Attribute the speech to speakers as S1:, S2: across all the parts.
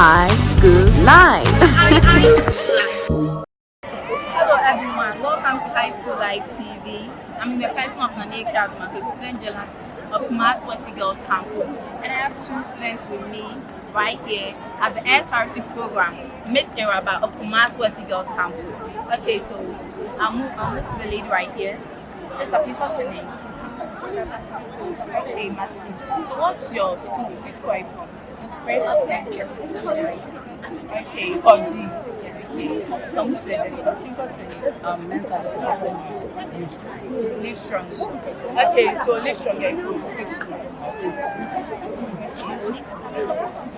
S1: High School Live.
S2: Hello everyone, welcome to High School Live TV. I'm in the person of Nane Kadma, a student journalist of Kumasi Wesley Girls Campus. And I have two students with me right here at the SRC program, Miss Iraba of Kumasi Wesley Girls Campus. Okay, so I'll move, I'll move to the lady right here. Sister, please, what's your name? Okay, Matsi. So what's your school? Which school are you from?
S3: Friends of Nice Girls
S2: Okay, PUBG. Okay, so move to the next one. Please, what's your name?
S3: Um, Mensa Live
S2: Live strong. Okay, so live strong. Yeah, from which school?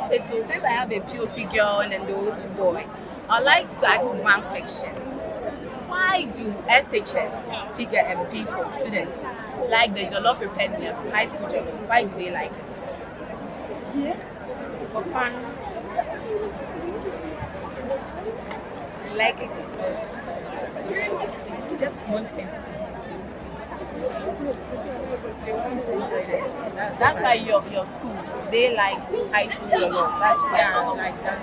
S2: Okay, so since I have a POP girl and an old boy, I'd like to ask one question. Why do SHS figure and people, students, like the Jollof prepared meals, high school Jollof? Why do they like it?
S3: Yeah. Fun. I like it because they just want entertainment. They want to enjoy it. That's,
S2: That's why your, your school, they like high school Jollof. That's why.
S3: yeah, like that.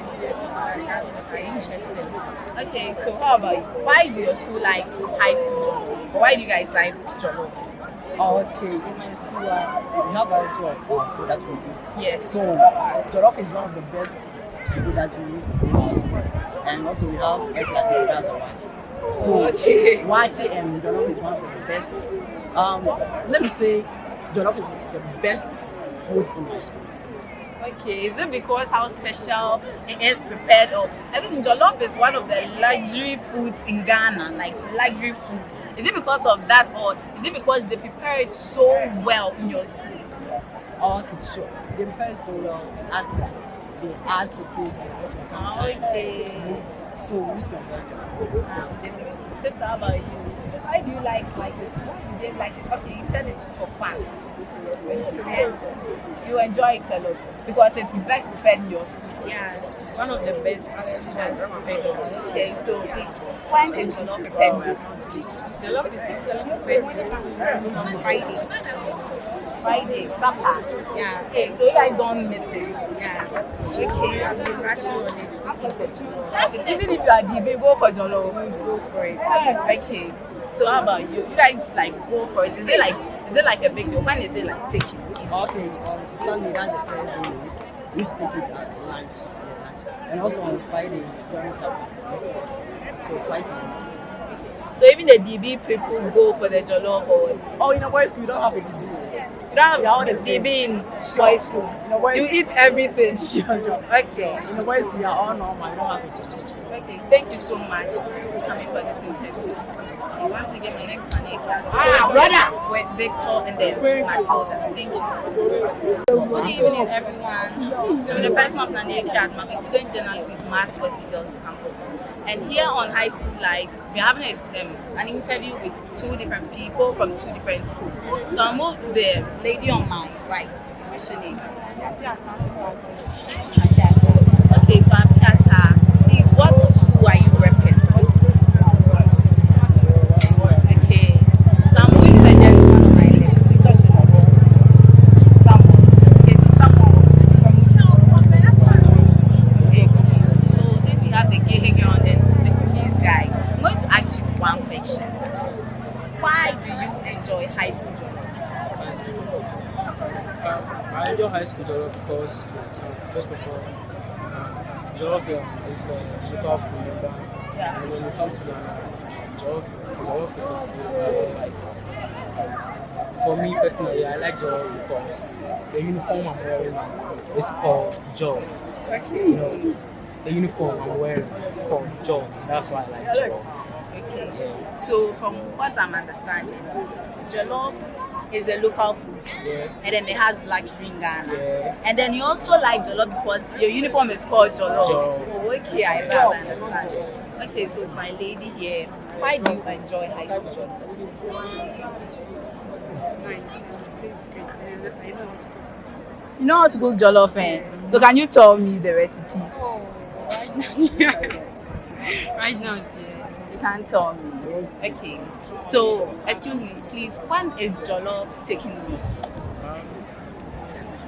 S3: That's what I interested.
S2: Okay, so how about you? Why do your school like high school Jollof? Why do you guys like Jollof?
S4: Oh, okay. In my school, uh, we have a variety of uh, food that we eat.
S2: Yeah.
S4: So, jollof is one of the best food that we eat in our school. And also, we have a classic that's a waakye. So,
S2: Okay.
S4: waakye and jollof is one of the best. Um, let me say, jollof is the best food in my school.
S2: Okay, is it because how special it is prepared or everything? Jollof is one of the luxury foods in Ghana, like luxury food. Is it because of that or is it because they prepare it so well in your school?
S4: Oh, okay, sure. They prepare it so well as they add sausage and also sometimes
S2: Okay.
S4: meat. So, we used to it.
S2: Ah, with the meat. Sister, how about you? Why do you like like school? Why do you like it? Okay, you said it's for fun. And you enjoy it a lot because it's best prepared in your school.
S3: Yeah, it's one of the best ones prepared in our school.
S2: Okay, so please, Jollof prepared in school?
S3: Jollof is usually prepared in school on Friday.
S2: Friday, supper.
S3: Yeah.
S2: Okay, so you guys don't miss it.
S3: Yeah.
S2: Okay.
S3: I'm rushing on it to eat the jollof.
S2: Okay, Even if you are DB, go for Jollof.
S3: Go for it.
S2: Okay. So how about you? You guys like go for it. Is it like is it like a big deal? When is it like taking?
S4: Okay, on Sunday, that's the first day, we take it at lunch. And also on Friday, during supper, we used to. So twice a week.
S2: So even the DB people go for the Jollof or what?
S4: Oh, in a boys' school, you don't have a degree.
S2: You don't have
S4: Yeah,
S2: the. DB in
S4: Sure.
S2: boys school.
S4: In a boys'
S2: You eat everything.
S4: Sure, sure.
S2: Okay.
S4: In a boys' school, you are all normal, you don't have a degree.
S2: Okay. Thank you so much for coming for this interview. Okay, once again, my name is Nane
S4: Ah, brother!
S2: with Victor and then Matilda. Thank you. Good evening, everyone. I'm the person of Nane Kadma, a student journalist in Kumasi Wesley Girls Campus. And here on High School Live, we're having a, um, an interview with two different people from two different schools. So I'll move to the lady on my right. What's your name? Okay, so Abiata, please, what school are you repping? What school? Okay, so I'm moving to the gentleman on my left. Please, what's your name? Samuel. Okay, so Samuel, from which school? Okay, please. So since we have the gay hanger on then the police guy, I'm going to ask you one question. Why do you enjoy high school journalism?
S5: high school jollof. Um, I enjoy high school jollof because, um, first of all, um, jollof is a local food
S2: Yeah.
S5: And when you come to Ghana, jollof, jollof is a food I like it. Um, for me personally, I like jollof because the uniform I'm wearing now is called jollof. You know, the uniform I'm wearing is called jollof. That's why I like jollof.
S2: Okay. So from what I'm understanding, jollof is the local food.
S5: Yeah.
S2: And then it has luxury in Ghana.
S5: Yeah.
S2: And then you also like jollof because your uniform is called jollof.
S5: Jollof.
S2: Oh, okay, I, I understand it. Okay, so my lady here, why do you enjoy high school jollof?
S3: It's nice. It tastes great. And I know how to cook it.
S2: You know how to cook jollof, eh? So can you tell me the recipe?
S3: Oh, right now. right now, dear.
S2: You can't tell me. Okay. So, excuse me, please. When is jollof taking school?
S5: Um,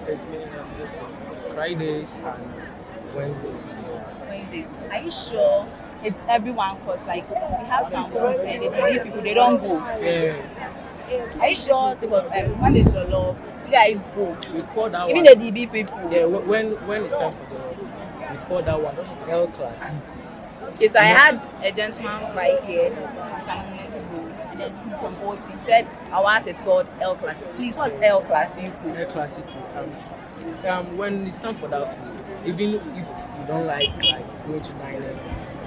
S5: it's been um, Fridays and Wednesdays. Yeah.
S2: Wednesdays. Are you sure it's everyone? Cause like we have some friends and the DB people they don't go.
S5: Yeah.
S2: Are you sure? Because um, when your love, you guys go.
S5: We call that
S2: Even
S5: one.
S2: Even the DB people.
S5: yeah. When when it's time for the we call that one El Clasico.
S2: Okay, so I had a gentleman right here, some minutes ago, and then from OT. He said our house is called El Clasico. Please, what's El Clasico?
S5: El Clasico. Um, um, when it's time for that food, even if you don't like like going to diner,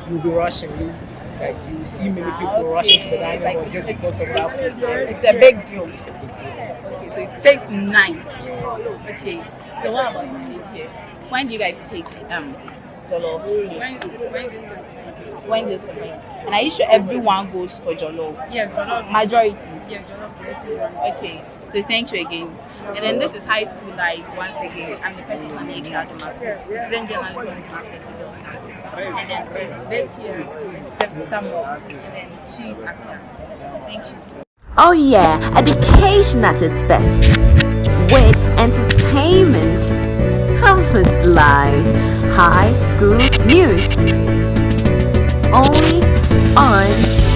S5: you'll be rushing. You like you see many
S2: Ah,
S5: people rushing to the
S2: okay.
S5: diner
S2: Like
S5: just because of that food.
S2: It's a big deal.
S5: It's a big deal.
S2: Okay, so it takes nights. Okay, so what about you here? When do you guys take um jollof?
S3: Wednesdays.
S2: When does it? And are you sure everyone goes for jollof?
S3: Yes, jollof.
S2: Majority.
S3: Yeah, jollof.
S2: Okay, so thank you again. And then this is high school life once again. I'm the person on Eke Aduma, student journalist of University Girls Campus. And then this here is Samuel, and then she's Akira. Thank you.
S1: Oh yeah, education at its best. With entertainment, campus life, high school news. Only on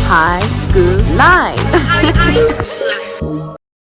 S1: High School Live.